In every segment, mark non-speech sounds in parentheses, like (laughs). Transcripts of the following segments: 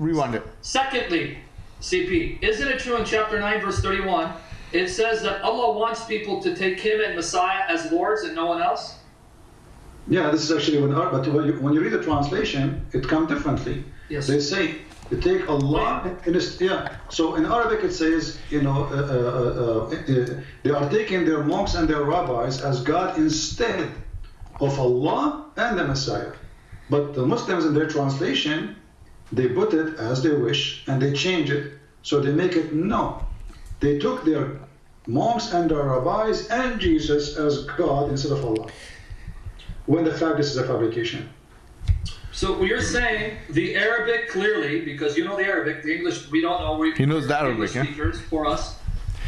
rewind it. Secondly, CP, isn't it true in chapter 9, verse 31? It says that Allah wants people to take Him and Messiah as lords and no one else? Yeah, this is actually when, but when you, when you read the translation, it comes differently. Yes. They say they take Allah in its, yeah. So in Arabic it says, you know, uh, uh, uh, uh, they are taking their monks and their rabbis as God instead of Allah and the Messiah. But the Muslims in their translation, they put it as they wish and they change it. So they make it no. They took their monks and their rabbis and Jesus as God instead of Allah. When the fact this is a fabrication. So you're saying the Arabic clearly, because you know the Arabic, the English we don't know. We, He knows the Arabic, English yeah? for us.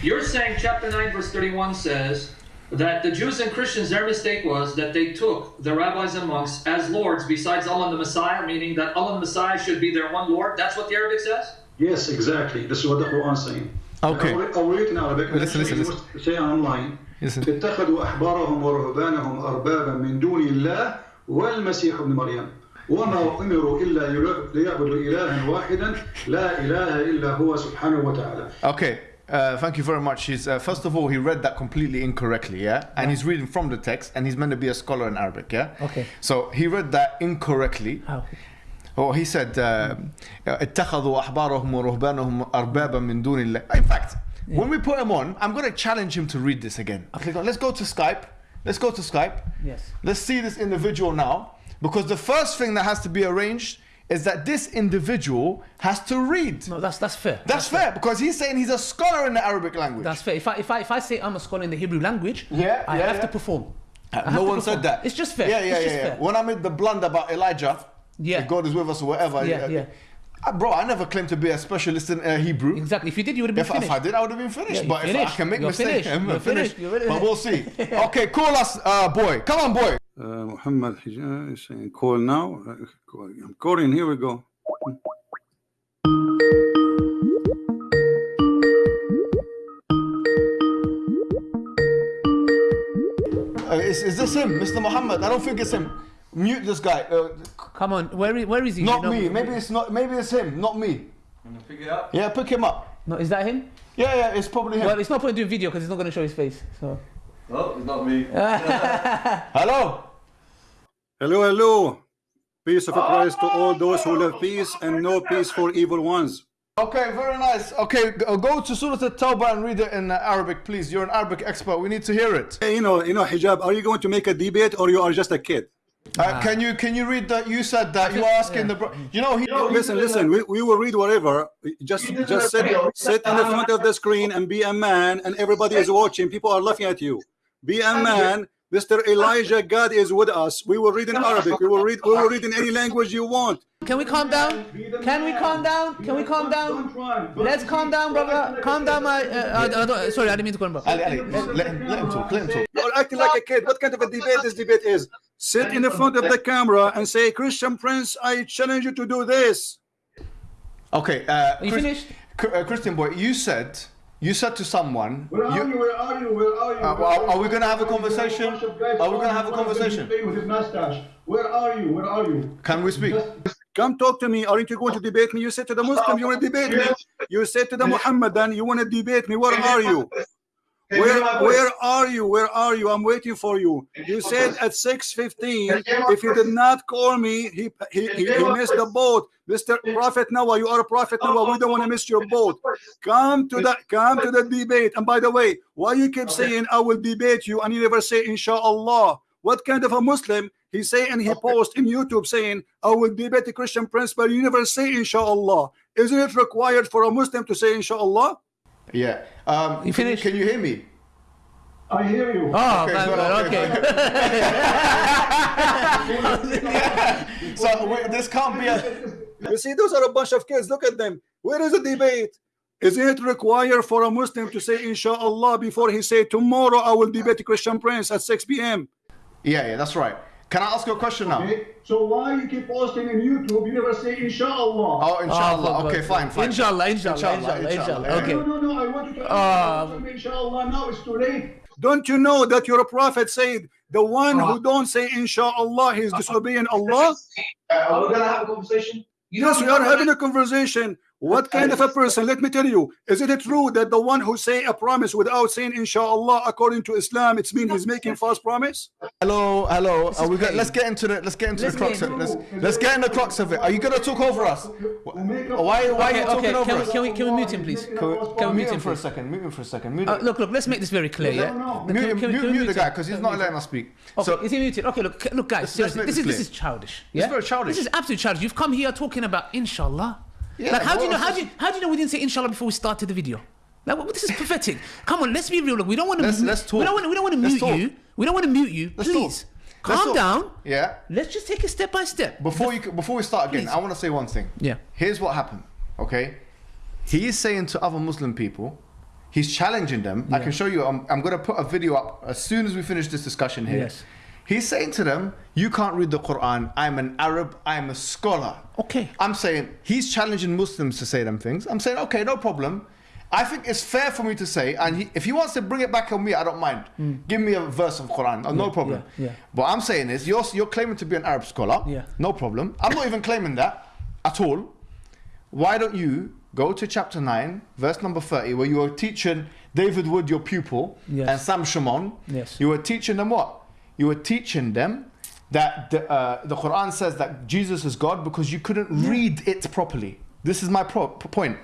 You're saying chapter 9, verse 31 says that the Jews and Christians, their mistake was that they took the rabbis and monks as lords besides Allah and the Messiah, meaning that Allah and the Messiah should be their one Lord. That's what the Arabic says? Yes, exactly. This is what the Quran is saying. Okay. I'll, I'll read it in Arabic. Listen, listen, You listen. must Say online. Listen. اتخذوا أحبارهم ورهبانهم أربابا من دون الله والمسيح ابن مريم وما أمروا إلا ليعبدوا إلها واحدا لا إله إلا هو سبحانه وتعالى. Okay. Uh, thank you very much. He's, uh, first of all, he read that completely incorrectly, yeah? And he's reading from the text, and he's meant to be a scholar in Arabic, yeah? Okay. So he read that incorrectly. How? Oh, he said, uh, اتخذوا أحبارهم ورهبانهم أربابا من دون الله. In fact, when we put him on, I'm going to challenge him to read this again. Click on- Let's go to Skype. Let's go to Skype. Yes. Let's see this individual now. Because the first thing that has to be arranged is that this individual has to read. No, that's that's fair. That's fair because he's saying he's a scholar in the Arabic language. That's fair. If I if I if I say I'm a scholar in the Hebrew language, Yeah, I yeah, have yeah. to perform. I no one perform. said that. It's just fair. Yeah, yeah, yeah. yeah. fair. When I made the blunder about Elijah, Yeah. God is with us or whatever. Yeah, uh, yeah. uh, bro, I never claimed to be a specialist in uh, Hebrew. Exactly. If you did, you would have been If, if. I did, I would have been finished. Yeah, but you're if I finished. can make mistakes. (laughs) I'm finished. finished. Finished. But we'll see. (laughs) Okay, call us, uh, boy. Come on, boy. Uh, Muhammad Hijaz is saying call now. Uh, I'm calling. Here we go. Uh, is, is this him, Mr. Muhammad? I don't think it's him. Mute this guy. Uh, Come on, where is, where is he? not No, me. Maybe it's not. Maybe it's him. Not me. Pick it up. Yeah, pick him up. No, is that him? Yeah, yeah. It's probably him. Well, it's not point doing video because he's not going to show his face. So. Oh, it's not me. (laughs) Hello. Hello, hello. Peace of Christ to all those who love peace and no peace for evil ones. Okay, very nice. Okay, go to Surah At-Tawbah and read it in Arabic, please. You're an Arabic expert. We need to hear it. Hey, you know, you know, hijab. Are you going to make a debate or you are just a kid? Uh, can you can you read that? You said that you were asking the. You know he. Listen, listen. We, we will read whatever. Just just sit sit in the front of the screen and be a man, and everybody is watching. People are laughing at you. Be a man. Mr. Elijah, God is with us. We will read in Arabic. We will read. We will read in any language you want. Can we calm down? Can we calm down? Can we calm down? Let's calm down, brother. Calm down, my. Uh, I, I sorry, I didn't mean to call him brother. Ali, Ali, let him, let him talk. Let him talk. You're acting like a kid. What kind of a debate this debate is? Sit in the front of the camera and say, Christian Prince, I challenge you to do this. Okay. Uh, Are you Chris- finished? Uh, Christian boy, you said you said to someone. Where are you? Where are you? Where are you? Uh, Where are- are we gonna have a conversation? Bunch of guys Are we gonna have a one of them conversation? With his mustache. Where are you? Where are you? Can we speak? Come talk to me. Aren't you going to debate me? You said to the Muslim, you want to debate me. You said to the Muhammadan, you want to debate me. Where are you? Where where are you? Where are you? I'm waiting for you. You said at 6:15. If you did not call me, he he, he, he missed the boat. Mr. Prophet Noah, you are a prophet Noah. We don't want to miss your boat. Come to the come to the debate. And by the way, why you keep saying I will debate you and you never say inshallah? What kind of a Muslim he say and he post in YouTube saying I will debate the Christian prince, but you never say inshallah. Isn't it required for a Muslim to say inshallah? Yeah. Um, You can, finished? can you hear me? I hear you. Oh, Okay, man, good, okay, okay. (laughs) So we, this can't be a. You see, those are a bunch of kids. Look at them. Where is the debate? Is it required for a Muslim to say inshallah before he say tomorrow I will debate the Christian prince at 6 p.m.? Yeah, yeah, that's right. Can I ask you a question now? Okay, So why you keep posting in YouTube? You never say inshallah. Oh, inshallah. Oh, okay, fine, fine. Inshallah, inshallah, Inshallah, inshallah, inshallah. inshallah. Okay. No, no, no. I want you to. Ah. Uh, inshallah. Now it's too late. Don't you know that your prophet said the one who don't say inshallah he is disobeying Allah? Uh, are we gonna have a conversation? You Yes, we are having a conversation. What kind of a person? Let me tell you. Is it true that the one who say a promise without saying inshallah according to Islam, it's mean he's making false promise? Hello, hello. is Are we got, let's get into the let's get into Let's the crux of it. Let's let's get in the crux of it. Are you gonna talk over us? Why why are you talking okay. over Can we, us? can we can we mute him, please? Can we, Can we mute mute him him, for a second? Mute him for a second. Mute Uh, look, look. Let's make this very clear. Yeah. no. Can- Mute can we- mute, can mute the guy because he's not letting us speak. Okay, So is he muted? Okay, look, look, guys. let's Seriously, this this is this is childish. This is very childish. This is absolutely childish. You've come here talking about inshallah. Yeah, like, how do you know? How do you how do you know we didn't say inshallah before we started the video? Like, well, this is pathetic. Come on, let's be real. Look, we don't want to. Let's- let's We don't talk. want. We don't want to Let's mute talk. you. We don't want to mute you. Let's Please, talk. Let's calm talk. down. yeah. Let's just take it step by step. Before you before we start again, Please. I want to say one thing. Yeah. Here's what happened. Okay. He is saying to other Muslim people, he's challenging them. I can show you. I'm, I'm going to put a video up as soon as we finish this discussion here. Yes. He's saying to them, "You can't read the Quran. I'm an Arab. I'm a scholar." Okay. I'm saying he's challenging Muslims to say them things. I'm saying, okay, no problem. I think it's fair for me to say, and he, if he wants to bring it back on me, I don't mind. Give me a verse of Quran, oh, no problem. Mm. yeah, yeah. But I'm saying is, you're you're claiming to be an Arab scholar. Yeah. No problem. I'm not even claiming that at all. Why don't you go to chapter nine, verse number thirty, where you were teaching David Wood, your pupil, Yes. and Sam Shamoun. Yes. You were teaching them what? You were teaching them that the, uh, the Quran says that Jesus is God because you couldn't read it properly. This is my pro- point.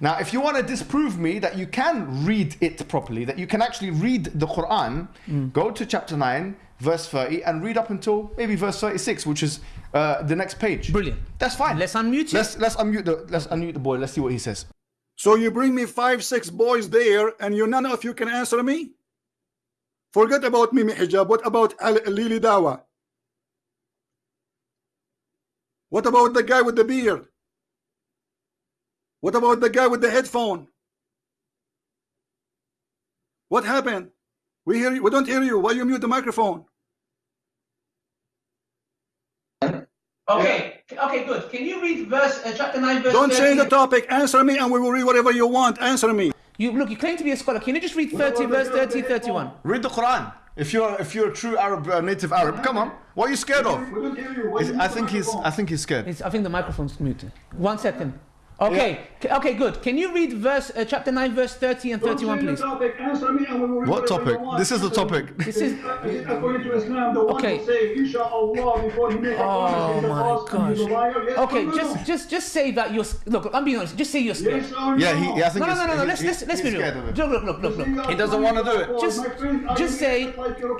Now, if you want to disprove me that you can read it properly, that you can actually read the Quran, Mm. go to chapter 9, verse 30, and read up until maybe verse 36, which is uh, the next page. Brilliant. That's fine. Let's unmute him. Let's, let's, unmute the, let's unmute the boy. Let's see what he says. So you bring me five, six boys there, and you none of you can answer me? Forget about Mimi Hijab. What about Al Lili Dawa? What about the guy with the beard? What about the guy with the headphone? What happened? We hear you. We don't hear you. Why you mute the microphone? Okay. Okay. Good. Can you read verse uh, chapter nine, verse? Don't change the topic. Answer me, and we will read whatever you want. Answer me. You look. You claim to be a scholar. Can you just read 30, verse 30, 31? Read the Quran. If you're if you're a true Arab, uh, native Arab, come on. What are you scared of? We don't hear you. Why Is- I think he's? I think he's scared. It's, I think the microphone's muted. One second. Okay. K- Okay. Good. Can you read verse uh, chapter nine, verse 30 and Don't 31, please? topic. Answer me and we will What topic? This is the topic. This is. Is it according to Islam, the one Okay. who say inshallah before he make a Oh promise, he's a my and he's a gosh. Yes Okay. or no? Just, just, just say that you're. Look. I'm being honest. Just say you're scared. Yes or Yeah, no? he, yeah, I think No, no, he's- no, no, no. he- Let's he- let's let's be real. scared of it. Look, look, look, look, look. He doesn't wanna do it. Just- just say,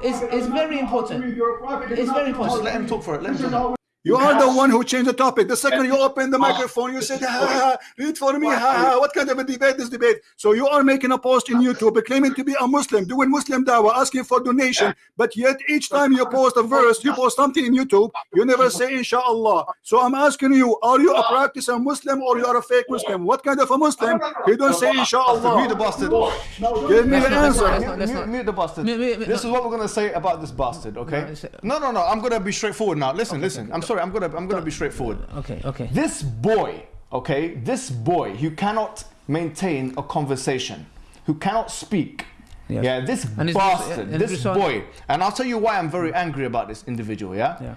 it's- it's very important. It's very important. Just let him talk for it. Let him talk. How You are the one who changed the topic. The second you open the ah. microphone, you said, ha, ha, ha, read for me, ha, ha. What kind of a debate is this debate? So you are making a post in YouTube claiming to be a Muslim, doing Muslim dawah, asking for donation, but yet each time you post a verse, you post something in YouTube, you never say inshallah. So I'm asking you, are you a practicing Muslim or you are a fake Muslim? What kind of a Muslim? You don't say inshallah. Mute the inshallah. bastard. Give me Let's the not- let's not- answer. let's Mute, the bastard. This is what we're gonna say about this bastard, okay? No, no, no. I'm gonna be straightforward now. Listen, listen. I'm sorry. I'm gonna, I'm gonna be straightforward. Okay. Okay. This boy, okay, this boy who cannot maintain a conversation, who cannot speak. Yes. Yeah, this And bastard, this boy, and I'll tell you why I'm very angry about this individual. Yeah, Yeah.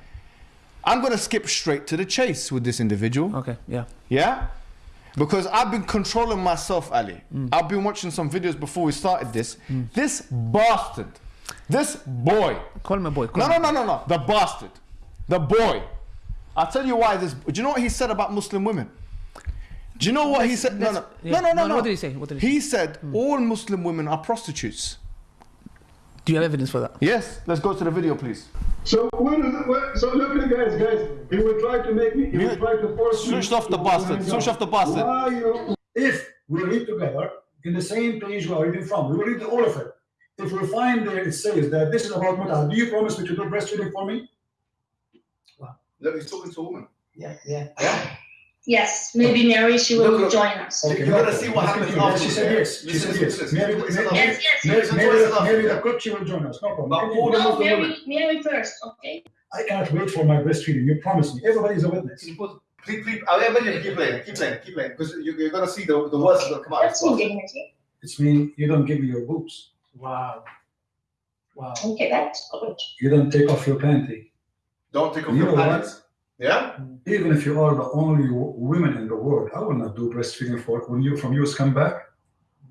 I'm gonna skip straight to the chase with this individual. Okay. Yeah. Yeah? Because I've been controlling myself, Ali. Mm. I've been watching some videos before we started this. This bastard, this boy. Call him a boy. Call No, no, no, no, no. The bastard. The boy. I'll tell you why this. Do you know what he said about Muslim women? Do you know what he said? No, no. yeah. No, no, no, No, no, no. what did he say? What did he He said hmm. all Muslim women are prostitutes. Do you have evidence for that? Yes. Let's go to the video, please. So when is it, when, so look at guys, guys. He will try to make me. He will try to force me. Switch off the bastard. hang Switch off the bastard. Why if we read together in the same page we are reading from, we will read all of it. If we find there it says that this is about mutah, do you promise me to do breastfeeding for me? Look, he's talking to a woman. Yeah, yeah. Yeah? Yes, maybe Mary, she will Look, look. join us. Okay, You're going to see what happens continue. Yes, She said yes. She said listen, yes. Mary, Listen, Mary, Yes, yes, Mary, yes. Listen, Mary, Mary, the cook, she will join us. No problem. But Continue. all the No, Muslim. Mary, Mary first, okay? I cannot wait for my breastfeeding. You promise me. Everybody is a witness. Please, please, I mean, keep playing, keep playing, keep playing, because you, you're gonna see the, the worst is gonna come out. That's indignity. It's mean you don't give me your boobs. Wow. Wow. Okay, that's good. You don't take off your panty. Don't take off You your know what? Yeah? Even if you are the only w- women in the world, I will not do breastfeeding for when you from US come back.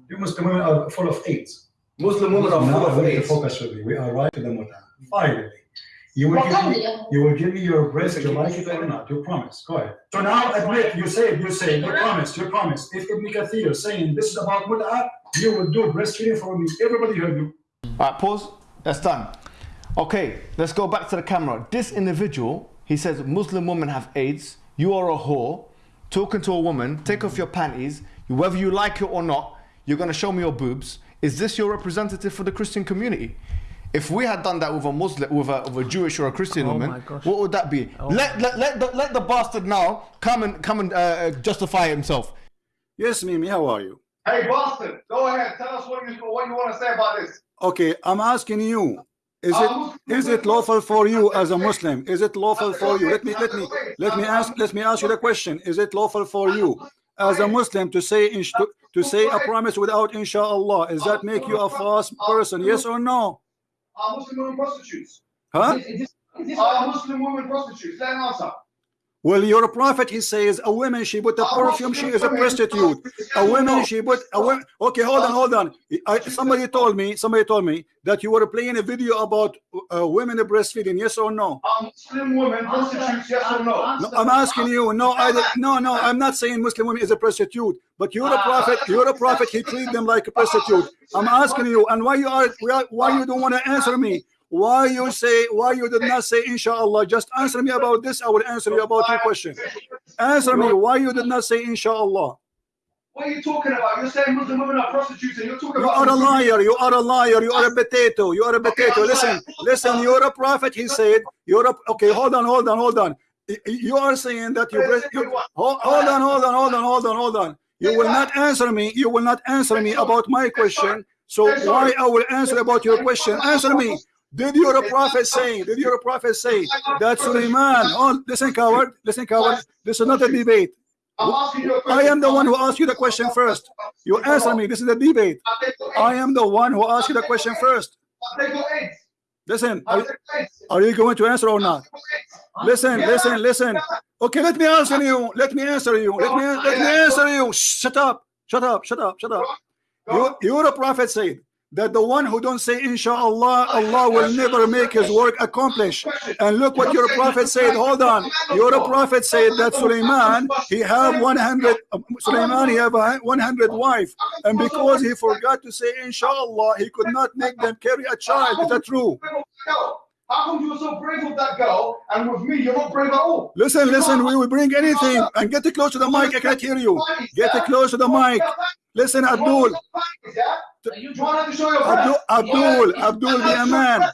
You Muslim women are full of AIDS. Muslim women are now full I of to AIDS. focus with you. We are right to the muta. Finally. You will, give me, of- you will give me your breast, you like it or not. You promise. Go ahead. So now admit, you say, you say, you promise, you promise. If Ibn Kathir is saying this is about muta, you will do breastfeeding for me. Everybody heard you. All right, pause. That's done. Okay, let's go back to the camera. This individual, he says Muslim women have AIDS. You are a whore. Talking to a woman, take off your panties. Whether you like it or not, you're gonna show me your boobs. Is this your representative for the Christian community? If we had done that with a Muslim, with a, with a Jewish or a Christian Oh woman, what would that be? let, let, let, the, let the bastard now come and come and uh, justify himself. Yes, Mimi, how are you? Hey, Boston, go ahead. Tell us what you, what you want to say about this. Okay, I'm asking you. Is it oh. is it lawful for you as a Muslim? Is it lawful for you? Let me let me let me ask let me ask you the question. Is it lawful for you as a Muslim to say to, to say a promise without inshallah? Is that make you a false person? Yes or no? Are Muslim women prostitutes? Huh? Are Muslim women prostitutes? Let him answer. Well, your prophet he says a woman she put a perfume she is a prostitute. A woman she put a woman. Okay, hold on, hold on. I, somebody told me somebody told me that you were playing a video about uh, women breastfeeding. Yes or no? Are Muslim women prostitutes? Yes or no? No, I'm asking you. No, I no, no. I'm not saying Muslim women is a prostitute, but you're a prophet. You're a prophet. He treat them like a prostitute. I'm asking you, and why you are why- why you don't want to answer me? Why you say why you did not say inshallah? Just answer me about this. I will answer you about your question. Answer me why you did not say inshallah. What are you talking about? You're saying Muslim women are prostitutes and you're talking You about are a liar. You are a liar. You are a potato. You are a potato. Listen, listen. You're a prophet. He said. You're a okay. Hold on. Hold on. Hold on. You are saying that you. you hold, hold on. Hold on. Hold on. Hold on. Hold on. You will not answer me. You will not answer me about my question. So why I will answer about your question? Answer me. Did your prophet say? Did your prophet say that Suleiman? Oh, listen, coward. Listen, coward. This is not a debate. You I am the one who asked you the question first. You answer me. This is a debate. I am the one who asked you the question first. Listen, are, you going to answer or not? Listen, listen, listen. Okay, let me answer you. Let me answer you. Let me let me answer you. Shut up. Shut up. Shut up. Shut up. You, your prophet said that the one who don't say inshallah, Allah will never make his work accomplished. And look what your prophet said. Hold on. Your prophet said that Suleiman he have 100. Suleiman he have a 100 wife, and because he forgot to say inshallah, he could not make them carry a child. Is that true? How come you were so brave with that girl and with me you're not brave at all? Listen, listen, we will bring anything. And get it close to the mic. I can't hear you. Get it close to the mic. Listen, Abdul. You trying to show your Abdul? Abdul, Abdul, be a man.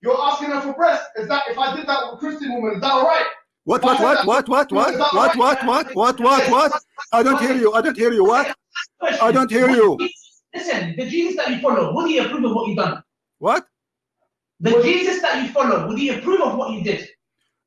You're asking her for breast. Is that if I did that with a Christian woman, is that all right? What, what, what, what, what, what, what, what, what, what, what, what? I don't hear you. I don't hear you. What? I don't hear you. Listen, the Jesus that you follow, would he approve of what you've done? What? The Jesus that you follow, would he approve of what you did?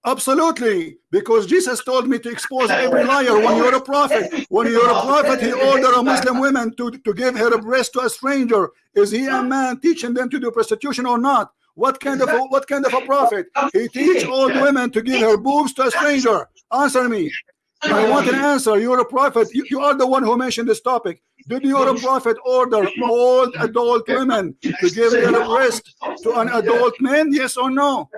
Absolutely, because Jesus told me to expose every liar. When you're a prophet, when you're a prophet, he ordered a Muslim woman to, to give her a breast to a stranger. Is he a man teaching them to do prostitution or not? What kind of a, what kind of a prophet? He teach old women to give her boobs to a stranger. Answer me. I want an answer. You're a prophet. You, you are the one who mentioned this topic. Did your prophet order all adult women to give their breast to an adult man? Yes or no?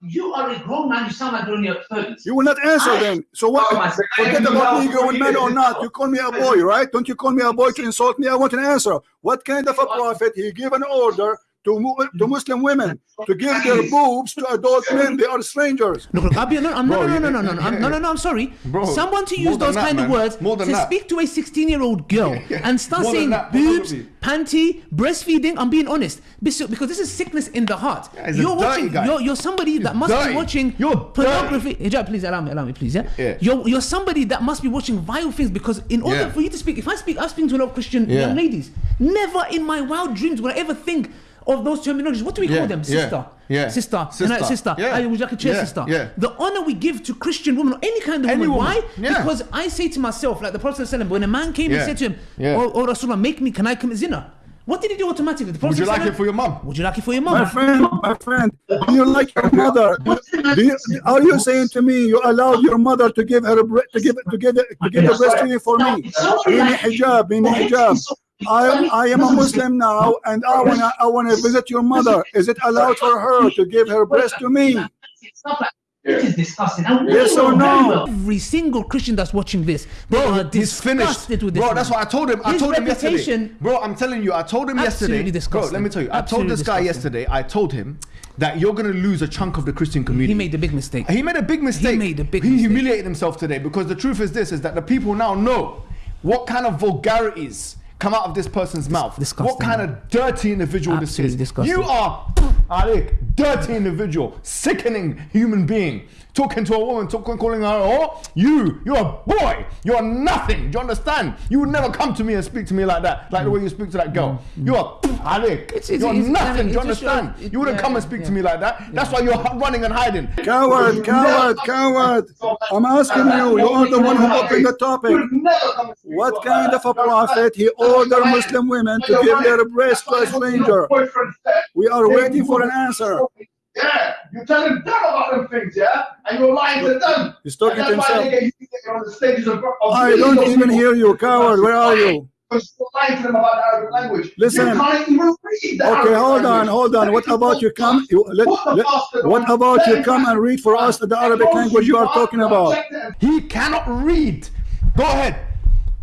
You are a grown man, you sound like you're in your 30s. You will not answer then. So what? Oh forget about me growing man or not. You call me a boy, right? Don't you call me a boy to insult me? I want an answer. What kind of a prophet he give an order to mu- to mm-hmm. Muslim women to give their boobs to adult men? They are strangers. Look, look, I'll be, no, I'm, no, no, no, no, no, no, no, no, no, I'm sorry. Bro, Someone to use those that, kind of words to that. speak to a 16 year old girl (laughs) and start More saying that, boobs, panty, breastfeeding. I'm being honest because this is sickness in the heart. he's a you're watching. You're, you're somebody that must dirty. be watching You're pornography. Hijab, please allow me, allow me, please. Yeah. Yeah. You're you're somebody that must be watching vile things because in order Yeah. for you to speak, if I speak, I'm speaking to a lot of Christian Yeah. young ladies. Never in my wild dreams would I ever think of those terminologies. What do we Yeah, call them? Sister. yeah. Sister. Sister, Sister. Sister. yeah, I would like a chair, yeah, sister. yeah. The honor we give to Christian women or any kind of Any woman. woman, Why? yeah. Because I say to myself, like the Prophet ﷺ, when a man came Yeah, and said to him, yeah. Oh, oh Rasulullah, make me, can I commit zina? What did he do automatically? The Prophet Would you like it for your mom? Would you like it for your mom? My friend, my friend, do you like your mother? Do you, are you saying to me you allow your mother to give her a bre- to give to give to give the breastfeeding for me? Being hijab, being hijab. I I am a Muslim now, and I wanna I wanna visit your mother. Is it allowed for her to give her breast to me? Stuff like this is disgusting. Yes or no? Every single Christian that's watching this, they are He's finished. disgusted with this. Bro, man. that's what I told him. I His told him yesterday. Bro, I'm telling you, I told him Absolutely yesterday. Bro, let me tell you. I told Absolutely this guy yesterday, I told him that you're going to lose a chunk of the Christian community. He made a big mistake. He made a big mistake. He made a big He mistake. humiliated himself today because the truth is this: is that the people now know what kind of vulgarities come out of this person's mouth. What kind of dirty individual Absolutely this is. disgusting. You are, Alik, dirty individual, sickening human being. Talking to a woman, talking, calling her, oh, you, you're a boy, you're nothing. Do you understand? You would never come to me and speak to me like that, like the way you speak to that girl. Mm, mm, you're mm. Alik, It's- it's- you're it's- nothing. Do you it just shows- understand? it- You wouldn't yeah, come and speak yeah. to me like that. That's why you're running and hiding. Coward, coward, coward. I'm asking you, you are the one who opened the topic. What kind of a prophet he ordered Muslim women to give their breast to a stranger? We are waiting for an answer. Yeah, you tell telling them about them things, yeah, and you're lying to them. He's talking to himself. they get you on the stages of, of I don't even hear you, coward. Where are you? Because you're lying to them about Arabic language. Listen. You can't even read the Okay, Arabic hold on, language. hold on. What about you come? You, let, let, what about you come and read for us the Arabic language you are talking about? He cannot read. Go ahead.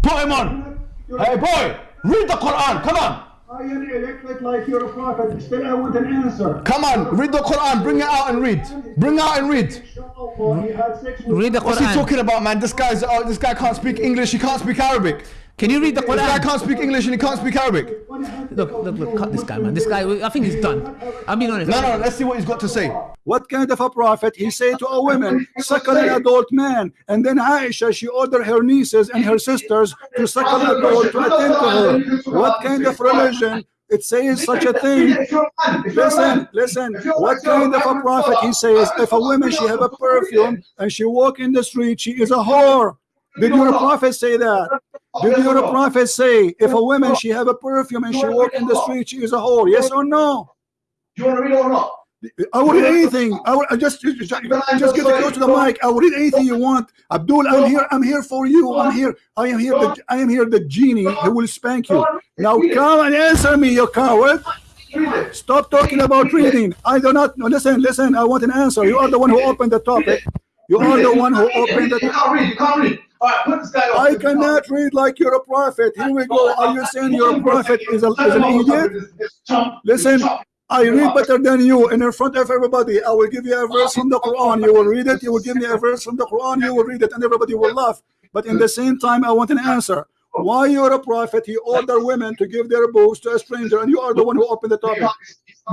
Put him on. Hey, boy, read the Quran. Come on. I am elected like you're prophet. Still, I want an answer. Come on, read the Quran. Bring it out and read. Bring it out and read. Read the Quran. What's he talking about, man? This guy's oh, this guy can't speak English. He can't speak Arabic. Can you read the This guy can't speak English and he can't speak Arabic. Look, look, look, cut this guy, man. This guy, I think he's done. I'm being honest. No, no. Let's see what he's got to say. What kind of a prophet he say to a woman, suckle an adult man, and then Aisha she ordered her nieces and her sisters to suckle an adult to attend to her. What kind of religion it says such a thing? Listen, listen. What kind of a prophet he says if a woman she have a perfume and she walk in the street she is a whore? Did your prophet say that? Did your prophet say if a woman she have a perfume and she walk in the street she is a whore? Yes or no? Do you want to read it or not? I will read anything. I will I just just, just get close to the mic. I will read anything you want. Abdul, I'm here. I'm here for you. I'm here. I am here. The, I am here. The genie who will spank you. Now come and answer me, you coward. Stop talking about reading. I do not. No, listen, listen. I want an answer. You are the one who opened the topic. You are the one who opened You the. can't read. You can't read. All right, put this guy. I cannot read like you're a prophet. Here we go. Are you saying your prophet is, a, is an idiot? Listen, I read better than you and in front of everybody. I will give you a verse from the Quran. You will read it. You will give me a verse from the Quran. You will read it and everybody will laugh. But in the same time, I want an answer. Why you're a prophet? He ordered women to give their boobs to a stranger and you are the one who opened the topic.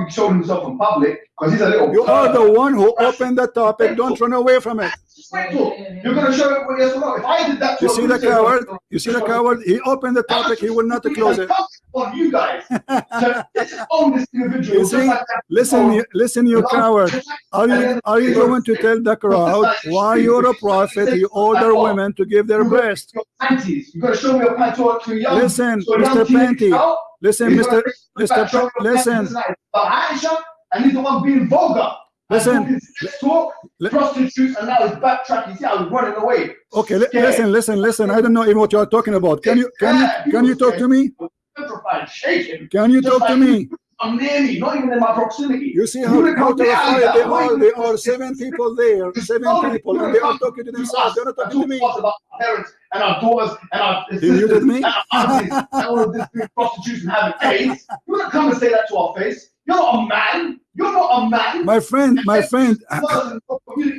Showed himself in public because he's a little. You are the one who opened the topic. Don't run away from it. You're going to show yes or. If I did that You see the coward? You see the coward? He opened the topic. He will not close it. On you guys. So let's own this individual. See, like listen, you- listen, you coward. Are you are you going to tell the crowd why you're a prophet? You order women to give their breast. Your panties. You're going to show me your panties to, to young. Listen, Mr. Panty. Listen, Mr. Mr. back, show Pa- me your panties listen. But Aisha, and he's the one being vulgar. Listen. Talk, prostitutes, and now he's backtracking. See how he's running away. Okay, listen, listen, listen. I don't know even what you are talking about. Can you can you can you talk to me? Petrified, shaking. Can you talk to me? I'm near me, not even in my proximity. You see how, would how terrified they are. There are seven people there, seven people, and they are talking to themselves. Ah, they're not talking to me. About our parents and our daughters and our sisters and our aunties and all of this being prostitutes having AIDS. You wouldn't come and say that to our face. You're not a man. You're not a man. My friend, my friend, uh,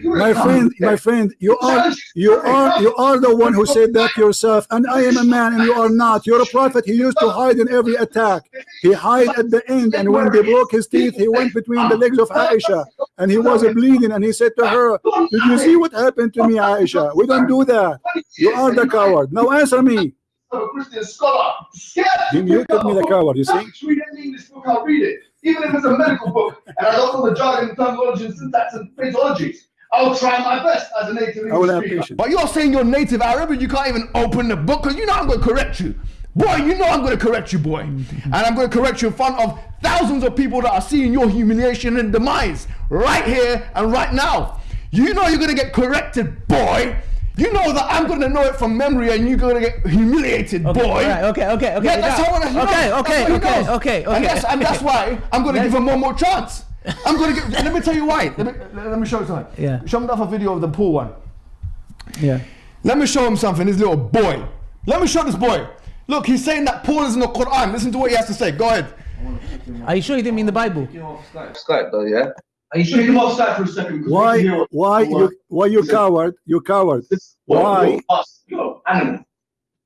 my friend, my friend, you are you are you are the one who said that yourself, and I am a man and you are not. You're a prophet. He used to hide in every attack. He hid at the end, and when they broke his teeth, he went between the legs of Aisha, and he was bleeding, and he said to her, "Did you see what happened to me, Aisha? We don't do that. You are the coward. Now answer me." a Christian scholar. Scared He to muted me, the coward, you see? Just Read any English book, I'll read it. Even if it's a medical book and I don't know the jargon, terminology, and syntax and phraseologies. I'll try my best as a native English speaker. patience. But you're saying you're native Arab and you can't even open the book because you know I'm going to correct you. Boy, you know I'm going to correct you, boy. And I'm going to correct you in front of thousands of people that are seeing your humiliation and demise right here and right now. You know you're going to get corrected, boy. You know that I'm going to know it from memory and you're going to get humiliated, Okay, boy. all right, okay, okay, okay. Yeah, that's now- how I want to Okay, okay, That's what okay, okay, okay. And that's, and that's why I'm going to give him one more chance. I'm going to give. Let me tell you why. Let me, let me show you something. Yeah. Show him that a video of the pool one. Yeah. Let me show him something. This little boy. Let me show this boy. Look, he's saying that Paul is in the Quran. Listen to what he has to say. Go ahead. Are you sure you didn't mean the Bible? Skype though, yeah. Are you sure you come off Skype for a second? 'Cause we Why? can Why you? Why you coward? You coward. Why? You're us. You're animal.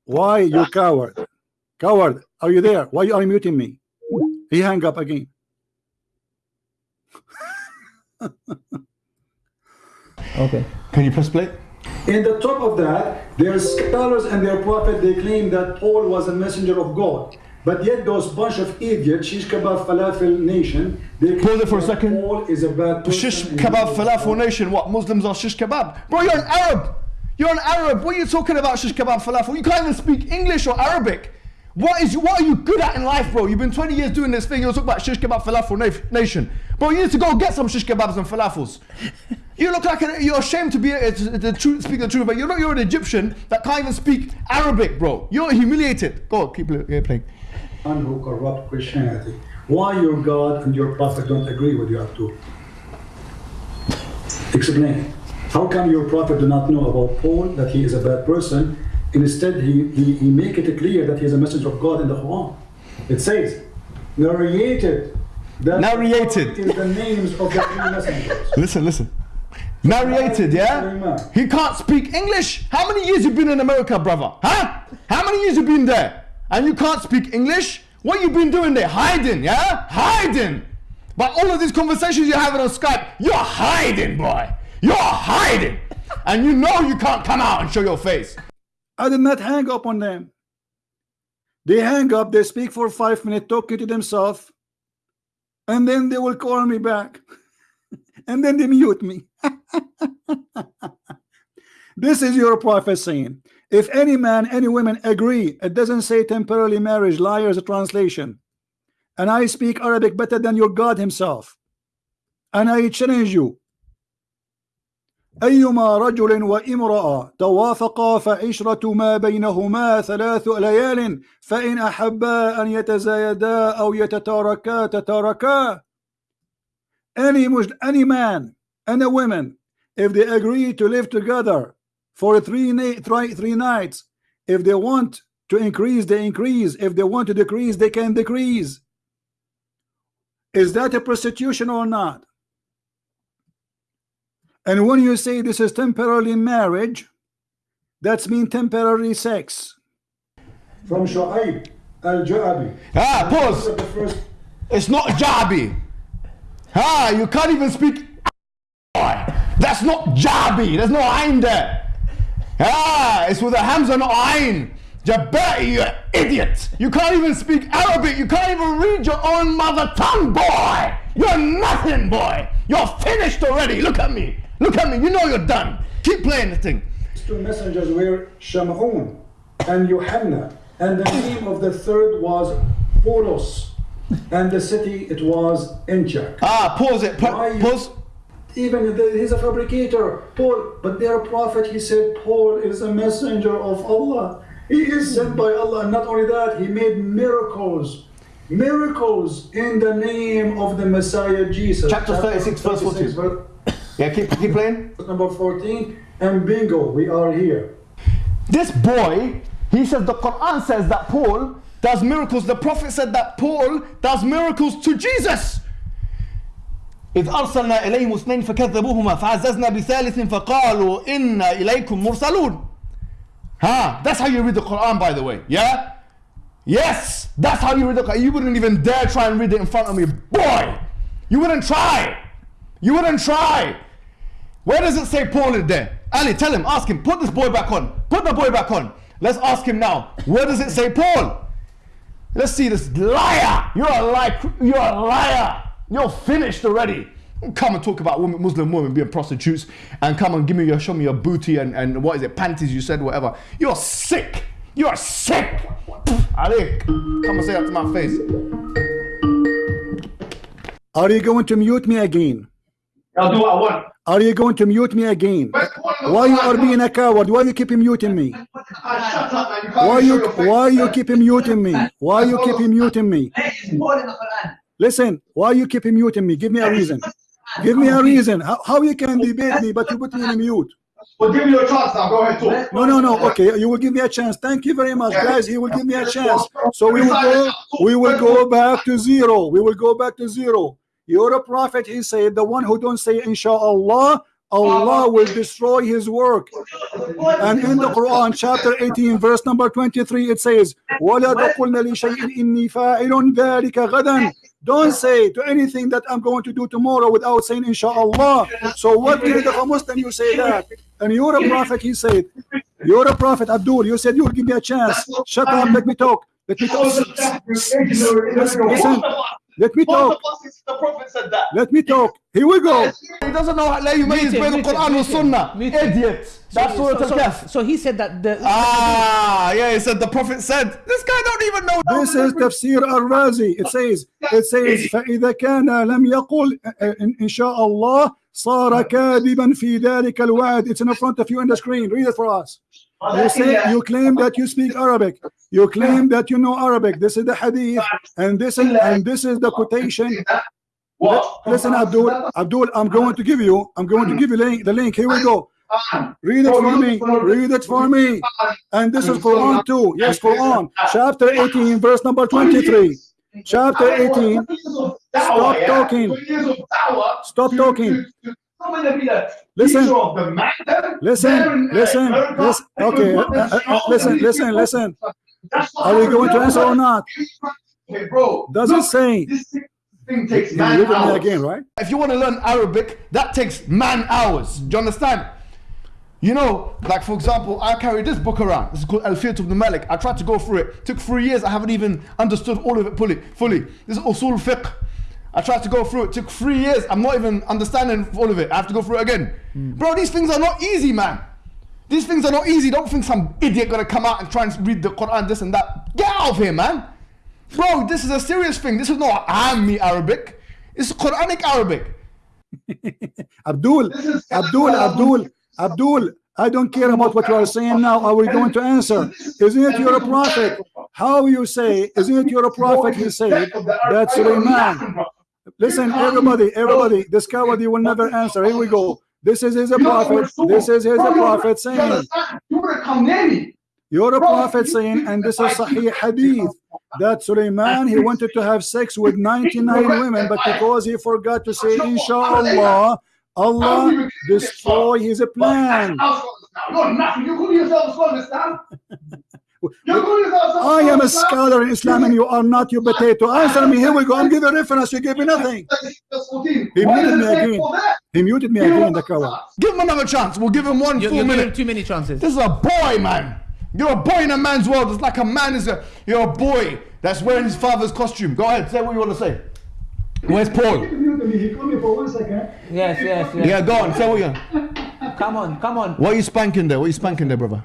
Why you coward? Coward, are you there? Why you are muting me? He hang up again. (laughs) Okay. Can you press play? In the top of that, their scholars and their prophet they claim that Paul was a messenger of God. But yet those bunch of idiots, shish kebab falafel nation, they claim Pause it for a second. Paul is a bad. Shish and kebab falafel nation. What? Muslims are shish kebab. Bro, you're an Arab. You're an Arab. What are you talking about shish kebab falafel? You can't even speak English or Arabic. What is what are you good at in life, bro? You've been 20 years doing this thing. You're talking about shish kebab falafel na- nation. Bro, you need to go get some shish kebabs and falafels. (laughs) You look like a, you're ashamed to be a, to, the truth, speak the truth, but you're not. You're an Egyptian that can't even speak Arabic, bro. You're humiliated. Go, on, keep playing. And who corrupt Christianity. Why your God and your prophet don't agree with you, Abdul? Explain. How come your prophet do not know about Paul that he is a bad person? Instead, he, he, he make it clear that he is a messenger of God in the Quran. It says, narrated. That Narrated. is the names of the three messengers. (laughs) Listen, listen. Narrated, yeah? He can't speak English. How many years you been in America, brother? Huh? How many years you been there? And you can't speak English? What you been doing there? Hiding, yeah? Hiding. But all of these conversations you're having on Skype, you're hiding, boy. You're hiding. And you know you can't come out and show your face. I did not hang up on them. They hang up, they speak for five minutes, talking to themselves, and then they will call me back. (laughs) and then they mute me. (laughs) this is your prophet saying, if any man, any woman agree, it doesn't say temporarily marriage, liars, translation. And I speak Arabic better than your God himself. And I challenge you, أيما رجل وامرأة توافقا فعشرة ما بينهما ثلاث ليال فإن أحبا أن يتزايدا أو يتتاركا تتاركا any Muslim, any man and a woman if they agree to live together for three, three, three nights if they want to increase they increase if they want to decrease they can decrease is that a prostitution or not and when you say this is temporary marriage, that's mean temporary sex. From Shu'aib al-Ja'abi. Ah, pause. First It's not Jabi. Ah, you can't even speak. That's not Jabi. There's no Ain there. Ah, it's with a Hamza, not Ain. Jabati, you idiot. You can't even speak Arabic. You can't even read your own mother tongue, boy. You're nothing, boy. You're finished already. Look at me. Look at me. You know you're done. Keep playing the thing. two messengers were Shamun and Yohanna. And the name of the third was Polos. And the city, it was Antioch. Ah, pause it. Pa- pause. Even the, he's a fabricator, Paul, but their prophet, he said, Paul is a messenger of Allah. He is sent by Allah, and not only that, he made miracles, miracles in the name of the Messiah Jesus. Chapter 36, verse 14. Yeah, keep, keep playing. (laughs) number 14, and bingo, we are here. This boy, he says the Quran says that Paul does miracles. The Prophet said that Paul does miracles to Jesus. إذ أرسلنا إليهم اثنين فكذبوهما فعززنا بثالث فقالوا إنا إليكم مرسلون. Huh? That's how you read the Quran, by the way. Yeah? Yes, that's how you read the Quran. You wouldn't even dare try and read it in front of me, boy. You wouldn't try. You wouldn't try. Where does it say Paul in there? Ali, tell him, ask him, put this boy back on. Put the boy back on. Let's ask him now. Where does it say Paul? Let's see this liar. You're a liar. You're a liar. You're finished already. Come and talk about women, Muslim women being prostitutes and come and give me your, show me your booty and, and what is it, panties you said, whatever. You're sick. You're sick. Ali, come and say that to my face. Are you going to mute me again? I'll do what I want. Are you going to mute me again? Why you are being a coward? Why you keep muting me? Why you why you keep muting me? Why you keep muting me? Where is Paul in the Quran? Listen, why you keep muting me? Give me a reason. Give me a reason. How, how you can debate me but you put me in mute? We'll give you a chance now. Go ahead, talk. No, no, no. Okay, you will give me a chance. Thank you very much, guys. He will give me a chance. So we will go. We will go back to zero. We will go back to zero. You're a prophet. He said, the one who don't say Inshallah, Allah will destroy his work. And in the Quran, chapter 18, verse number 23, it says, وَلَا تَقُلْنَ لِشَيْءٍ إِنِّي فَاعِلٌ ذَلِكَ غَدًا don't say to anything that I'm going to do tomorrow without saying Inshallah. So what did a Muslim you say that? And you're a prophet, he said. You're a prophet, Abdul. You said you'll give me a chance. Shut up, let me talk. Let me talk. Listen, let me talk. The Prophet said that. Let me talk. Here we go. He doesn't know how you Mute means him, between the mute him, Quran and mute him, Sunnah. mute him. Idiot. That's so, Surah so, Al-Kahf. so he said that the Ah, yeah, he said the Prophet said. This guy don't even know. This is tafsir al-Razi. It says, it says, فإذا كان لم يقل إن إن شاء الله صار كاذبا في ذلك الوعد. It's in front of you on the screen. Read it for us. You say you claim that you speak Arabic. You claim that you know Arabic. This is the hadith, and this is and this is the quotation. What? Listen, Abdul. Abdul, I'm going to give you. I'm going to give you link, the link. Here we go. Read it for me. Read it for me. And this is Quran too. Yes, Quran. Chapter 18, verse number 23. Chapter 18. Stop talking. Stop talking. Listen. Listen, listen, listen. Okay, uh, uh, uh, listen, listen, listen. Are we going to answer or not? Hey, bro. Does it say? This thing takes You man hours. again, right? If you want to learn Arabic, that takes man hours. Do you understand? You know, like for example, I carry this book around. This is called Al-Fiyat ibn Malik. I tried to go through it. Took three years. I haven't even understood all of it fully. Fully. This is Usul Fiqh. I tried to go through it. Took three years. I'm not even understanding all of it. I have to go through it again. Bro, these things are not easy, man. These things are not easy. Don't think some idiot gonna come out and try and read the Quran, this and that. Get out of here, man. Bro, this is a serious thing. This is not Ammi Arabic. It's Quranic Arabic. (laughs) Abdul, Abdul, Abdul, Abdul. I don't care about what you are saying now. Are we going to answer? Isn't it you're a prophet? How you say? Isn't it you're a prophet? He said that Suleiman. Listen, everybody, everybody. This coward you will never answer. Here we go. This is his a prophet. This is his a prophet saying. You would have come near me. You're a prophet saying, and this is Sahih Hadith, that Suleiman he wanted to have sex with 99 women, but because he forgot to say Inshallah, Allah destroy his plan. You're nothing. You call yourself a scholar, Islam. You call yourself a I am a scholar in Islam and you are not your potato. Answer me. Here we go. I'm giving reference. You gave me nothing. He muted me again. for? He muted me again, the coward. Give him another chance. We'll give him one you, full you're minute. too many chances. This is a boy, man. You're a boy in a man's world. It's like a man is a. You're a boy that's wearing his father's costume. Go ahead. Say what you want to say. Where's Paul? He called me for one second. Yes, yes, yes. Yeah, go on. Say what you. Come on, come on. What are you spanking there? What are you spanking there, brother?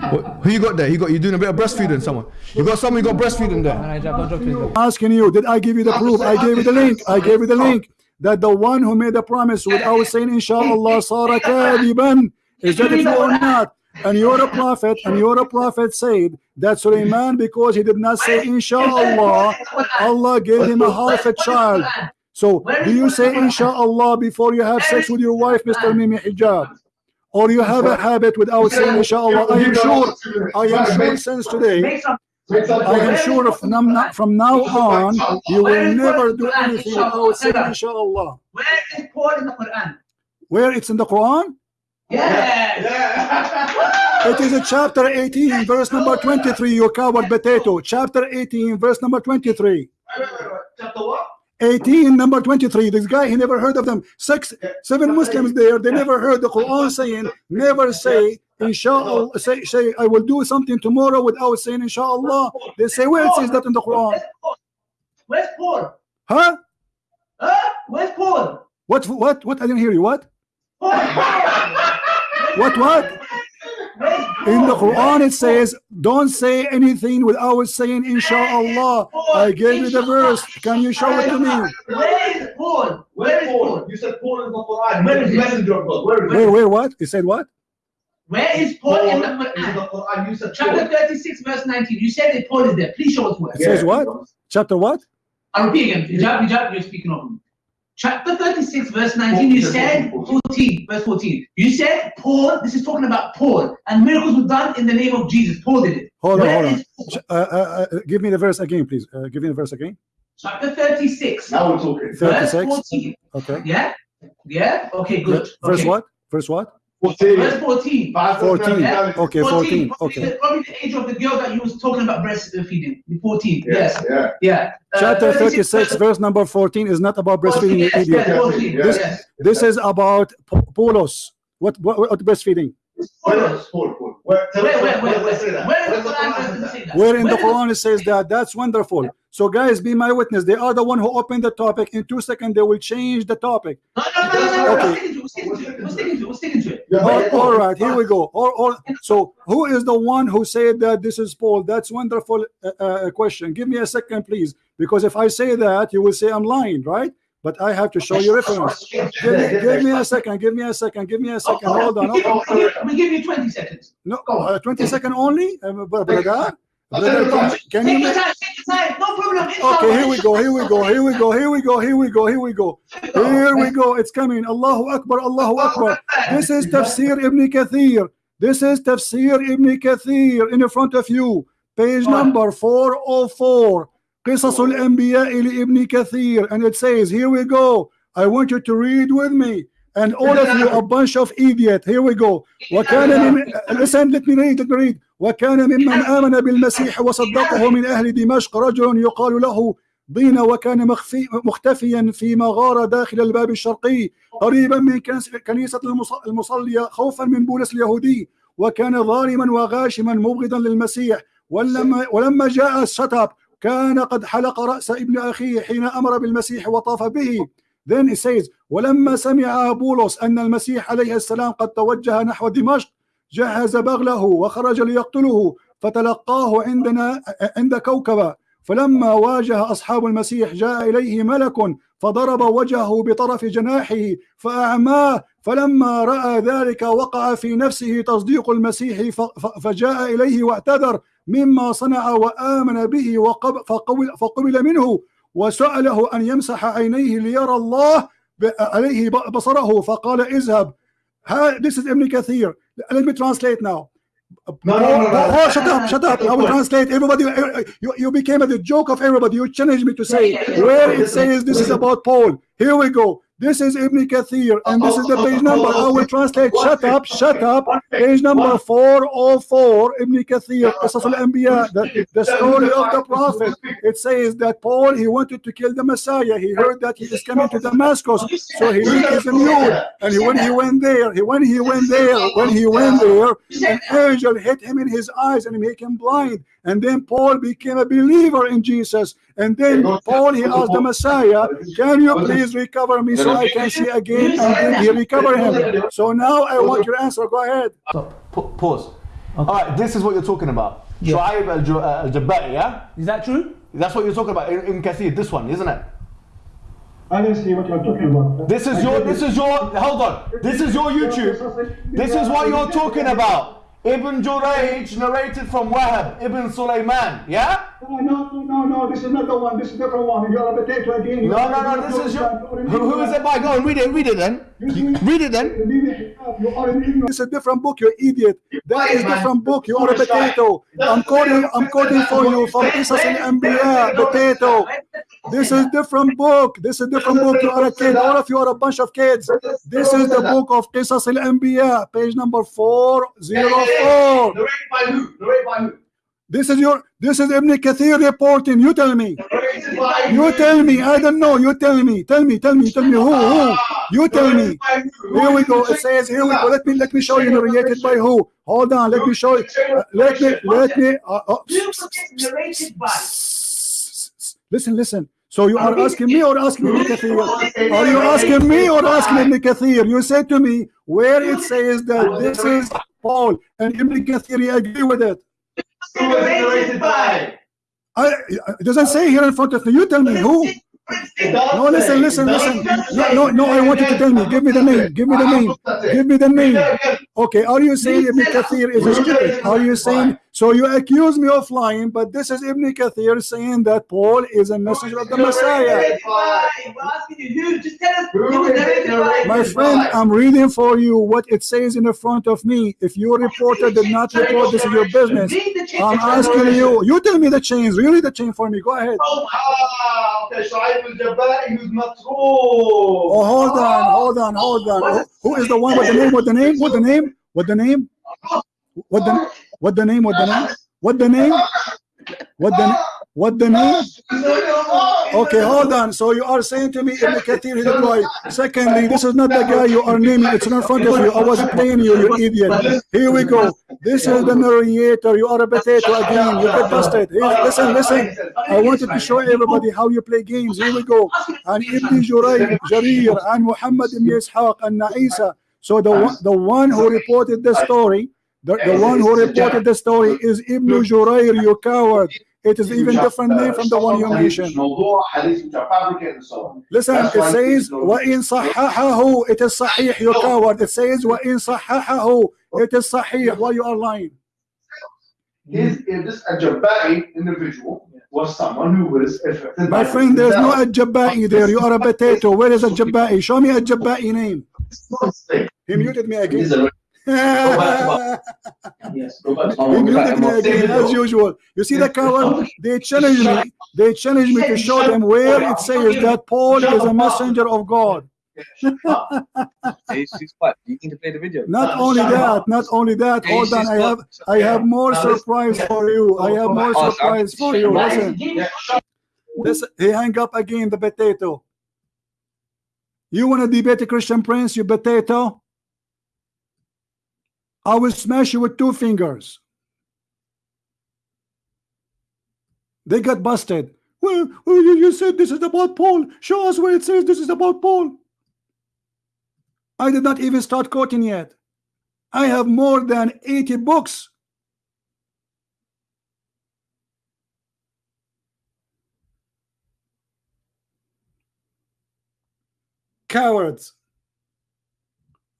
What, who you got there? You got you doing a bit of breastfeeding? Someone? You got someone? You got breastfeeding there? Alright, Jack, don't joke, please, bro. asking you, did I give you the proof? I gave you the link. I gave you the link that the one who made the promise without saying Inshallah Sara kadiban. Is that true or not? And you're a prophet, and you're a prophet said that Suleiman, because he did not say Inshallah, Allah gave him a half a child. So do you say Inshallah before you have sex with your wife, Mr. Mimi Hijab? Or you have a habit without saying Inshallah? I am sure, I am sure since today, I am sure from, from now on, you will never do anything without saying Inshallah. Where is Paul in the Quran? Where it's in the Quran? Yes. (laughs) It is a chapter 18, verse number 23, you coward potato. Chapter 18, verse number 23. Chapter what? 18, number 23. This guy, he never heard of them. Six, seven Muslims there, they never heard the Quran saying, never say, Inshallah, say, say, I will do something tomorrow without saying Inshallah. They say, where it says that in the Quran? Where's Paul? Huh? Huh? Where's Paul? What, what, what? I didn't hear you. What? What, what? Where's In the Quran, it says, "Don't say anything without saying Inshallah." I gave you the verse. Can you show it to me? Where is Paul? Where is Paul? You said Paul in the Quran. Where is the messenger of God. Where is Where, it? where, what? He said what? Where is Paul in the Paul is in the Quran? Quran. You said Chapter 36, verse 19. You said that Paul is there. Please show us where. It says what? Chapter what? I'll repeat again. Hijab, hijab, you're speaking of me. Chapter 36, verse 19, you said 14, verse 14. You said Paul, this is talking about Paul, and miracles were done in the name of Jesus. Paul did it. Hold on, hold on. is Paul? Ch- Uh, uh, uh, give me the verse again, please. Uh, give me the verse again. Chapter 36, Now we're talking. verse 36. 14. Okay. Yeah? Yeah? Okay, good. Verse okay. what? Verse what? 14. Verse 14. 14. Yeah. Okay, 14. Probably, Okay. the, probably the age of the girl that you was talking about breastfeeding. The 14. Yes. Yeah. Yeah. Uh, Chapter 36, 36, verse number 14 is not about breastfeeding, you Yes, yes, 14, This- yes. This is about po- polos. What, what, what breastfeeding? Paul, Paul, Paul. Where, tell Wait, where wait, does it say that? Where Where in the does Quran Quran does say it say that? Where in the Quran it says that? That's wonderful. So guys, be my witness. They are the one who opened the topic. In two seconds, they will change the topic. No, no, no, no, no. Okay. We're sticking to it. We're sticking to it. We're sticking to it. Yeah, All- all right, here we go. Or, or, so, who is the one who said that this is Paul? That's wonderful uh, uh, question. Give me a second, please, because if I say that, you will say I'm lying, right? But I have to show you reference. Give me, give me a second. Give me a second. Give me a second. Hold on. We give, we give, you 20 seconds. No, uh, 20 second only, br- brother. Brother, can, you? Make, time. Take your time. No problem. okay, here we go. Here we go. Here we go. Here we go. Here we go. Here we go. Here we go. It's coming. Allahu Akbar. Allahu Akbar. This is Tafsir Ibn Kathir. This is Tafsir Ibn Kathir in front of you. Page number 404. قصص الأنبياء لابن كثير. And it says, here we go. I want you to read with me. And all of you, a bunch of idiot. Here we go. وكان من listen, let me read, let me read. وكان ممن آمن بالمسيح وصدقه من أهل دمشق رجل يقال له ضين وكان مخفي مختفيا في مغارة داخل الباب الشرقي قريبا من كنيسة المص- المصلية خوفا من بولس اليهودي وكان ظالما وغاشما مبغضا للمسيح ولما ولما جاء الشتب كان قد حلق رأس ابن أخيه حين أمر بالمسيح وطاف به. Then it says ولما سمع بولس أن المسيح عليه السلام قد توجه نحو دمشق جهز بغله وخرج ليقتله فتلقاه عندنا عند كوكبة. فلما واجه أصحاب المسيح جاء إليه ملك فضرب وجهه بطرف جناحه فأعماه. فلما رأى ذلك وقع في نفسه تصديق المسيح فجاء إليه واعتذر. مما صنع وآمن به فقبل, فقبل منه وسأله أن يمسح عينيه ليرى الله عليه بصره فقال اذهب This is Ibn Kathir. Let me translate now. No, no, no, no. Oh, shut up, shut up. I will translate. Everybody, you, you became the joke of everybody. You challenged me to say where it says this is about Paul. Here we go. This is Ibn Kathir, and this is the page number. I will translate. Shut up, shut up. Page number 404, Ibn Kathir, Qisas al-Anbiya, the, the story of the Prophet. It says that Paul, he wanted to kill the Messiah. He heard that he is coming to Damascus, so he leaped his mule. And he, when he went there, he, when he went there, when he went there, an angel hit him in his eyes and make him blind. And then Paul became a believer in Jesus. And then Paul, he asked the Messiah, Can you please recover me so I can see again? And then he recovered him. So now I want your answer. Go ahead. Stop. Pa- pause. All right, this is what you're talking about. Shu'aib al- uh, al-Jabba'i, yeah? Is that true? That's what you're talking about in, in Kathir, this one, isn't it? I didn't see what you're talking about. This is your, this is your, hold on. This is your YouTube. This is what you're talking about. Ibn Jurayj narrated from Wahab, Ibn Sulaiman, yeah? Oh, no, no, no, no, this is not the one. This is different one. You're a potato again. No, no, no, this is your, who, who is it by? Go and read it, read it then. Read it then. You are an ignorant. It's a different book, you idiot. That is a different book. You are a potato. I'm quoting, I'm quoting for you from Qisas al-Anbiya, potato. This is a different book. This is a different book. You are a kid. All of you are a bunch of kids. This is the book of Qisas al-Anbiya, page number 404. Narrated by who? Narrated by who? This is your, this is Ibn Kathir reporting. You tell me. You tell me. I don't know. You tell me. Tell me. Tell me. Tell me who. Who? You tell me. Narrated by who? Here we go. It says, here we go. Let me let me show you narrated by who. Hold on. Let me show you. Uh, let me let me. Uh, uh, listen, listen. So you are asking me or asking Ibn Kathir? Are you asking me or asking Ibn Kathir? You said to me where it says that this is Paul and Ibn Kathir agree with it. Generated by. I, it doesn't say here in front of me. You tell me who. No, listen, listen, listen. No, no, no. I want you to tell me. Give me the name. Give me the name. Give me the name. Okay. Are you saying Ibn Kathir is a stupid? Are you saying so? You accuse me of lying, but this is Ibn Kathir saying that Paul is a messenger of the Messiah. My friend, I'm reading for you what it says in the front of me. If your reporter did not report, this is your business. I'm asking you. You tell me the chains. Really, the chain for me. Go ahead. Ah, okay, Shuaib al-Jabai, who's not true. Oh, hold on, hold on, hold on. Who- Who is the one with the name? What the name? What the name? What the name? What the what the name? What the name? What the name? What the what the name? Okay, hold on. So you are saying to me, Ibn Kathir is guy. Secondly, this is not the guy you are naming. It's not in front of you. I was playing you, you idiot. Here we go. This is the narrator. You are a potato again. You get busted. Listen, listen. I wanted to show everybody how you play games. Here we go. And Ibn Jurayj, Jarir, and Muhammad ibn Ishaq, and Isa. So the one, the one who reported the story, the, the one who reported the story is Ibn Jurayr, you coward. It is even different name from the one you mentioned. موضوع حديث which are fabricated and so on. Listen, That's it why says people- وإن صححه it is صحيح you coward. It says وإن صححه it is صحيح. Why you are lying? Is, is this a Jabari individual was someone who was affected My by friend, there's no himself. Ajabba'i there. You are a potato. Where is Ajabba'i? Show me Ajabba'i name. Mistake. He muted me He's again. Yes, go back to muted me again as usual. You see the coward? They challenge me. They challenge me to show them where it says that Paul is a messenger of God. She's she's what? You need to play the video. Not only that, not only that. Hold on, I have I have more surprise for you. I have more surprise for you. Listen, listen. He hang up again the potato. You want to debate a Christian prince, you potato? I will smash you with two fingers. They got busted. Well, well, you, you said this is about Paul. Show us where it says this is about Paul. I did not even start quoting yet. I have more than 80 books. Cowards.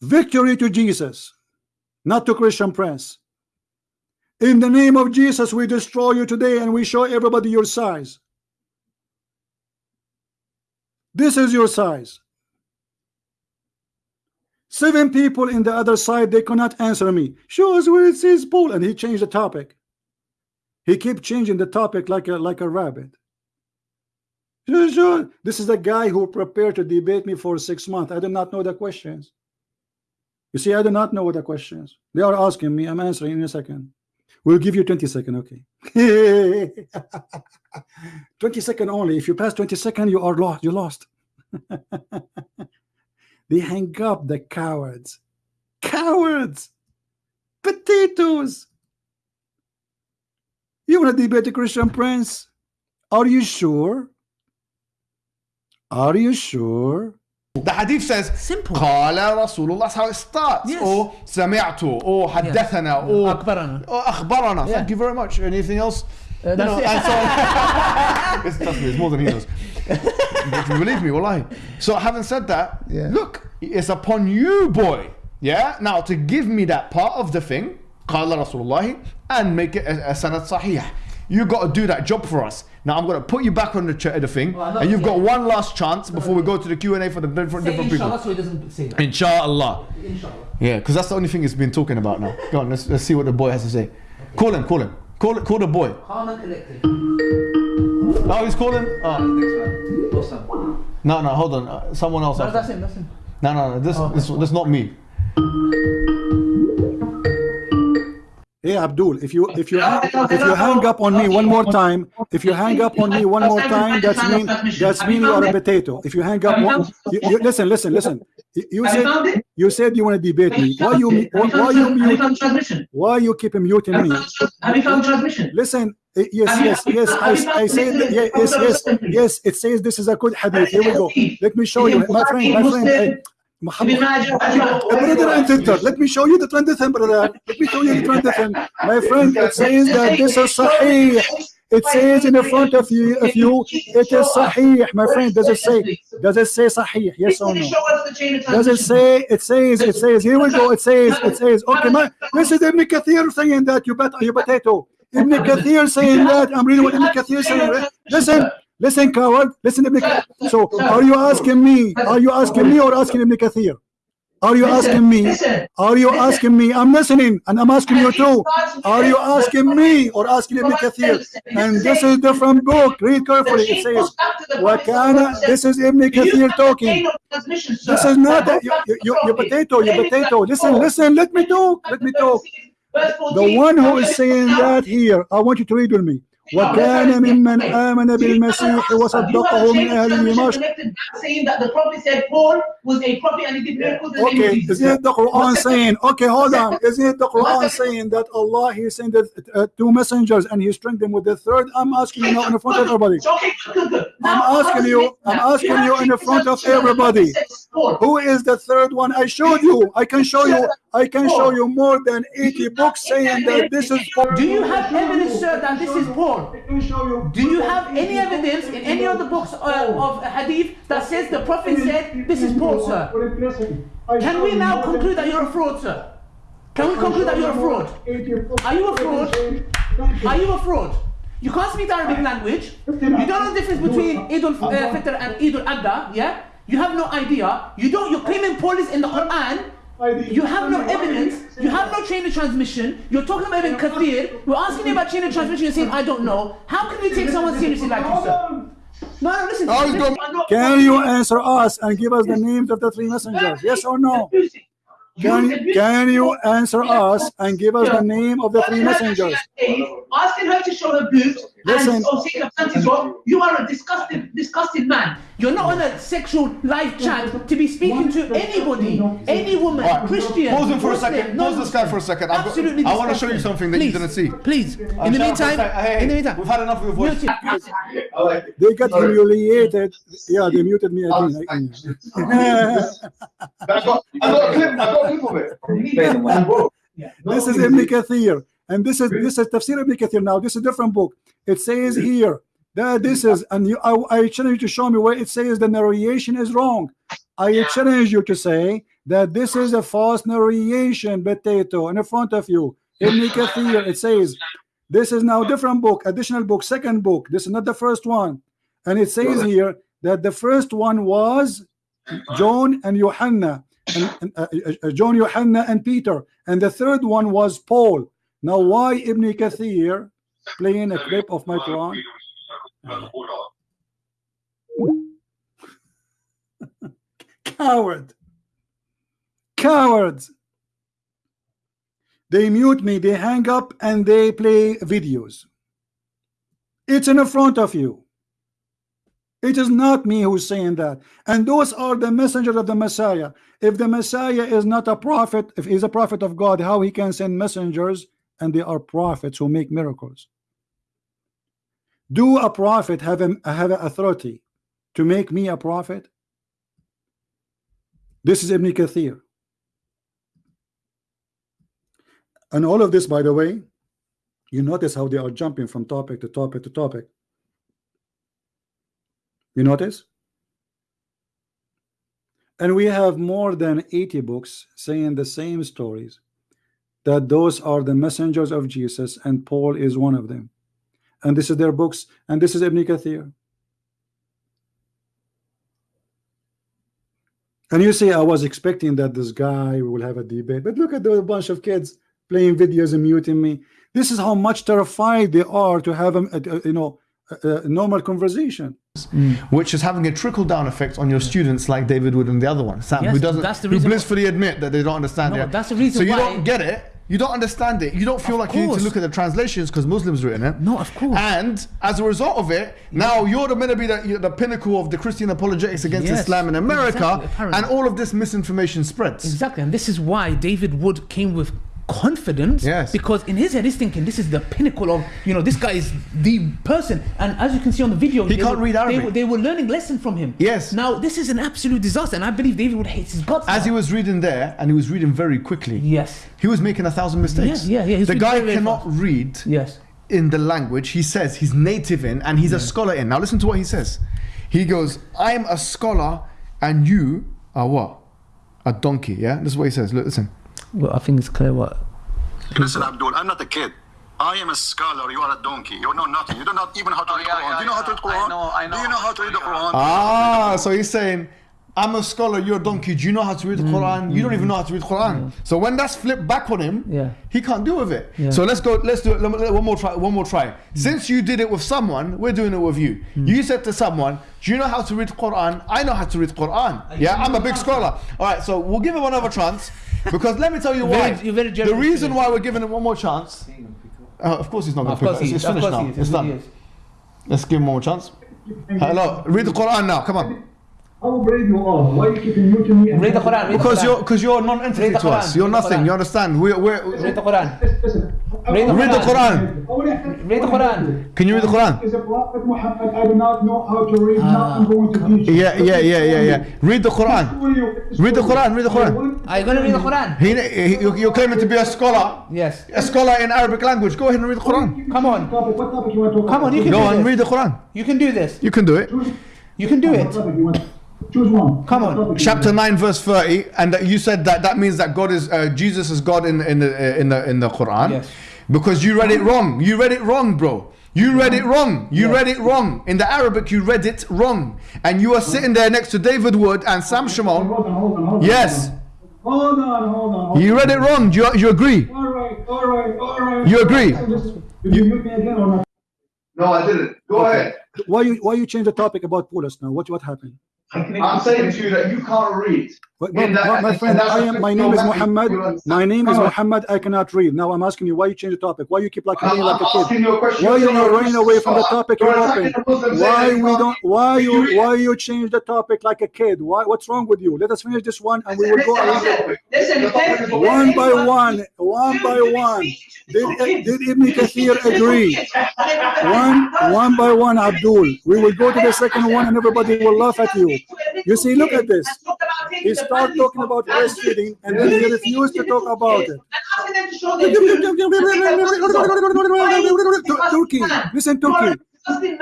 Victory to Jesus, not to Christian Prince. In the name of Jesus, we destroy you today and we show everybody your size. This is your size. Seven people in the other side, they cannot answer me. Show us where it says Paul. And he changed the topic. He kept changing the topic like a like a rabbit. This is the guy who prepared to debate me for six months. I do not know the questions. You see, I do not know what the questions. They are asking me. I'm answering in a second. We'll give you 20 second, okay. (laughs) 20 second only. If you pass 20 second, you are lost. You lost. (laughs) they hang up the cowards. Cowards. Potatoes. You want to debate the Christian Prince? Are you sure? Are you sure? The hadith says Simple. قال رسول الله that's how it starts Yes. or سمعت or حدثنا or أخبرنا. or أخبرنا Yeah. thank you very much anything else Uh, You know, that's it. and so it's, (laughs) trust me, it's more than he knows but believe me wallahi so having said that Yeah. look it's upon you boy yeah now to give me that part of the thing قال رسول الله and make it a, a sanad صحيح you got to do that job for us now I'm going to put you back on the, ch- the thing Well, and you've got one last chance before we go to the Q&A for the different, different people inshallah so he doesn't say that. Inshallah. Inshallah. Yeah, because that's the only thing he's been talking about now. Go on, let's, let's see what the boy has to say. Call him, call him. Call call the boy. Calm and collected. Oh, he's calling. Oh. Awesome. No, no, hold on. Uh, someone else. No, after. that's him, that's him. No, no, no. This, Oh, this, this not me. Hey Abdul, if you if you if you hang up on me one more time, if you hang up on me one more time, that's mean that's mean you are a potato. If you hang up, one, you, you, listen, listen, listen. You- said you said you want to debate me. Why you why, you why found- you have you mute? Why you keep muting me? have you found transmission? Listen, eh, yes, yes, yes. I, I say that, yes, hold on a yes, yes. It says this is a good hadith. Here we go. Let me show you, my friend, my friend. Imagine- brother and sister, let me show you the transition, brother. Let me show you the transition. My friend, it says that this is sahih. It says in the front of you, you, it is sahih. My friend, does it say, does it say sahih? Yes or no? Show us the chain of Does it say, it says, it says, here we go, it says, it says, okay, my, this is Ibn Kathir saying that, you bet, you potato. Ibn Kathir saying that, I'm reading what Ibn Kathir saying. Listen, listen, coward, listen, Ibn Kathir. So, are you asking me, are you asking me or asking Ibn Kathir? Are you asking me? Are you asking me? I'm listening and I'm asking you too. Are you asking me or asking Ibn Kathir? And this is a different book. Read carefully. It says, Wakana, this is Ibn Kathir talking. This is not a, you, you, you, you potato, you potato. Listen, listen, let me talk. Let me talk. The one who is saying that here, I want you to read with me. وكان ممن آمن بالمسيح وصدقه من أهل دمشق saying that the prophet said Paul was a prophet and he did miracles in the name of Okay, Jesus. is it the Quran saying, okay, hold on, is it the Quran saying that Allah, He sent the, uh, two messengers and He strengthened them with the third? I'm asking you now in front of everybody. Okay, good, good. I'm asking you, I'm asking you in the front of everybody. Who is the third one? I showed you, I can show you, I can show you more than 80 books saying that this is Do you have evidence, sir, that this is Paul? Do you have any evidence in any of the books uh, of hadith that says the Prophet said this is Paul, sir? Can we now conclude that you're a fraud, sir? Can we conclude that you're a fraud? Are you a fraud? Are you a fraud? You can't speak the Arabic language. You don't know the difference between Eid al-Fitr and Eid al-Adha, yeah? You have no idea. You don't, you're claiming Paul is in the Quran. You have no evidence. You have no chain of transmission. You're talking about Ibn Kathir. We're asking you about chain of transmission. You're saying, I don't know. How can you take someone seriously like you, sir? No, no, listen. He's listen. Can you answer us and give us the names of the three messengers? Yes or no? Can, can you answer us and give us the name of the three messengers? Asking her to show her boobs Listen. and or take her panties off. You are a disgusting, disgusting man. You're not on a sexual live chat to be speaking to anybody, any woman, Alright, Christian. Pause him for a second. Pause this guy for a second. I've got- I want to show you something that Please, you didn't see. Please. In the meantime, Hey, in the meantime, we've had enough of your voice. mute. (laughs) They got humiliated. Yeah, they muted me again. I (laughs) got, I got a clip. I got a clip of it. Play the this is Ibn Kathir, and this is this is Tafsir Ibn Kathir. Now this is a different book. It says here that this is, and you, I, I challenge you to show me where it says the narration is wrong. I challenge you to say that this is a false narration, potato, in front of you. Ibn Kathir, it says this is now different book, additional book, second book. This is not the first one, and it says here that the first one was John and Johanna, and, and, uh, uh, John, Johanna, and Peter, and the third one was Paul. Now, why Ibn Kathir playing a clip of my Quran? (laughs) Coward, cowards. They mute me, they hang up, and they play videos. It's in front of you. It is not me who's saying that. And those are the messengers of the Messiah. If the Messiah is not a prophet, if he's a prophet of God, how he can send messengers and they are prophets who make miracles? Do a prophet have a, have an authority to make me a prophet? This is Ibn Kathir. And all of this, by the way, you notice how they are jumping from topic to topic to topic. You notice? And we have more than 80 books saying the same stories that those are the messengers of Jesus, and Paul is one of them. And this is their books, and this is Ibn Kathir. And you say, I was expecting that this guy will have a debate, but look at the bunch of kids playing videos and muting me. This is how much terrified they are to have a, a- a- you know a, a normal conversation. Mm. which is having a trickle down effect on your students like David Wood and the other one, Sam, Yes, who doesn't that's the who reason why- blissfully admit that they don't understand No, it. that's the reason So you why- don't get it, you don't understand it, you don't feel Of like you need to look at the translations because Muslims written it. No, of course. And as a result of it, now you're the- gonna be the, you're the pinnacle of the Christian apologetics against Yes, Islam in America, exactly, and all of this misinformation spreads. Exactly, and this is why David Wood came with confidence Yes. because in his head he's thinking this is the pinnacle of you know this guy is the person and as you can see on the video He they can't were, read they Arabic. were, they were learning lesson from him Yes. now this is an absolute disaster and I believe David would hate his guts As now. he was reading there, and he was reading very quickly. yes He was making a thousand mistakes. Yeah, yeah, yeah, The guy cannot fast. read yes in the language he says he's native in, and he's a scholar in. Now listen to what he says. He goes, "I'm a scholar, and you are what? A donkey." Yeah, this is what he says. Look, listen. Well I think it's clear what Listen, Abdul, I'm not a kid. I am a scholar. You are a donkey. You know nothing. You don't know even how to read yeah, Quran. Do you know how to read Quran? Do you know. know how to read the Quran? Ah, so he's saying, I'm a scholar, you're a donkey. Do you know how to read the mm, Quran? You don't even mm. know how to read the Quran. So when that's flipped back on him, Yeah. he can't deal with it. Yeah. So let's go, let's do it. Let let- One more try. One more try. Mm. Since you did it with someone, we're doing it with you. You said to someone, Do you know how to read the Quran? I know how to read the Quran. Yeah, I'm a big scholar. All right, so we'll give him another chance. Because let me tell you (laughs) why. Very- you're very the reason why we're giving him one more chance. Uh, of course he's not going to pick course it. he It's, it's of finished course now. It's done. Let's give him one more chance. Hello, read the Quran now. Come on. How brave you are. Why you keeping muting me? and- read the Quran read Because the you're because you're non-entity to us. You're nothing. You understand? We're, we're, read the Quran Listen. Read the read the Quran. Quran. read the Quran Can you read the Quran? Is a prophet Muhammad. I do not know how to read. now I'm going to teach you. Yeah, yeah, yeah, yeah, yeah. Read the Quran. Read the Quran. Read the Quran. are you gonna read the Quran He, he, you- you're claiming to be a scholar, yes a scholar in Arabic language. Go ahead and read the Quran. Come on. What topic you want to Come on, you can Go do on, this. read the Quran. you can do this You can do it. you can do it topic you want? Choose one. Come on. Chapter nine, verse thirty, and that you said that that means that God is uh, Jesus is God in in the uh, in the in the Quran, Yes. because you read it wrong. You read it wrong, bro. You read it wrong. You read it wrong. In the Arabic, you read it wrong, and you are sitting there next to David Wood and Sam Shamoun. Hold on, hold on, hold on. Yes. Hold on, hold on. Hold You read it wrong. Do you, you agree? All right, all right, all right. You agree? Did you mute me again or not? No, I didn't. Go ahead. Why you why you change the topic about Paulus now? What what happened? I'm saying to you that you can't read. In that- my, friend, I am, my name is Muhammad. My name is Muhammad. I cannot read. Now I'm asking you why you change the topic. Why you keep like running like a kid? asking you a question. Why you are running away from the topic you're open? Why we don't? Why you? Why you change the topic like a kid? Why? What's wrong with you? Let us finish this one and we will go. Around. listen, The topic is listen. One by one, one by one. Did, did Ibn Kathir agree? One, one by one, Abdul. We will go to the second one and everybody will laugh at you. You see, look at this. He started talking about breastfeeding and then he refused to talk about it. Turkey, listen, Turkey.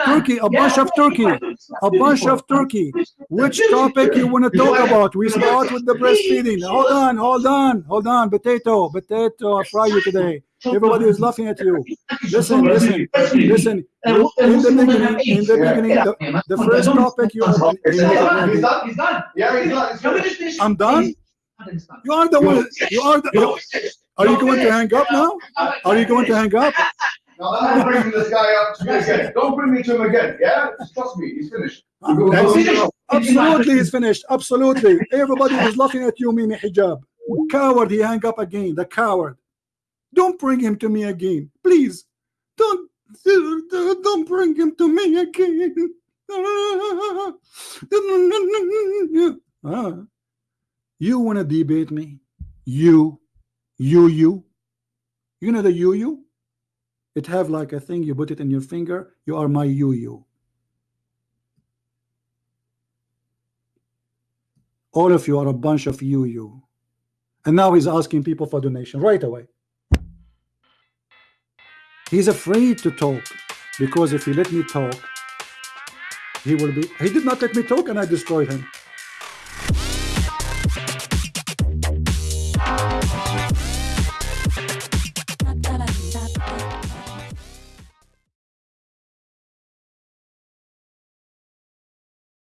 Turkey, a bunch of Turkey, a bunch of Turkey. Which topic you want to talk about? We start with the breastfeeding. Hold on, hold on, hold on. Potato, potato, I fry you today. Everybody (laughs) is laughing at you. Listen, listen, listen. You- In the beginning, in the beginning, the, the first topic you opened. He's. He's. He's he's. He's? I'm done. You are the one. You are the. Are you going to hang up now? Are you going to hang up? No, I'm not bringing this guy up to me again. Don't bring me to him again. Yeah, just trust me. He's finished. We go- go- finished. Absolutely, he's finished. Absolutely. Everybody is laughing at you, Mimi Hijab. Coward, he hang up again. The coward. Don't bring him to me again. Please. Don't don't bring him to me again. Ah. You want to debate me? You, you, you. You know the you, you? It have like a thing, you put it in your finger. You are my you, you. All of you are a bunch of you, you. And now he's asking people for donation right away. He's afraid to talk because if he let me talk, he will be. He did not let me talk and I destroyed him.